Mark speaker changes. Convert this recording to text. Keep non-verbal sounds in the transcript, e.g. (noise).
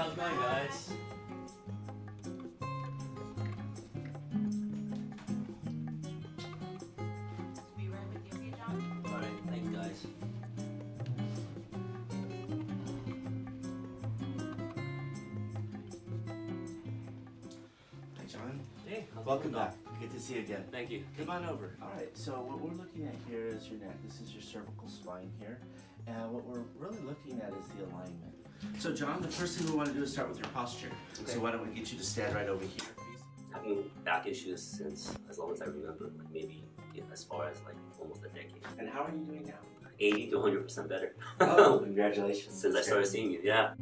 Speaker 1: How's it going, guys?
Speaker 2: Be right with you, okay, John?
Speaker 1: All right, thanks, guys.
Speaker 3: Hi, John.
Speaker 1: Hey,
Speaker 3: Welcome back. Good to see you again.
Speaker 1: Thank you.
Speaker 3: Come on over. All right, so what we're looking at here is your neck. This is your cervical spine here. And what we're really looking at is the alignment. So, John, the first thing we want to do is start with your posture.
Speaker 1: Okay.
Speaker 3: So, why don't we get you to stand right over here?
Speaker 4: having back issues since as long as I remember, like maybe yeah, as far as like almost a decade.
Speaker 3: And how are you doing now?
Speaker 4: 80 to 100% better
Speaker 3: Oh, (laughs) congratulations.
Speaker 4: since I started
Speaker 3: great.
Speaker 4: seeing you. Yeah.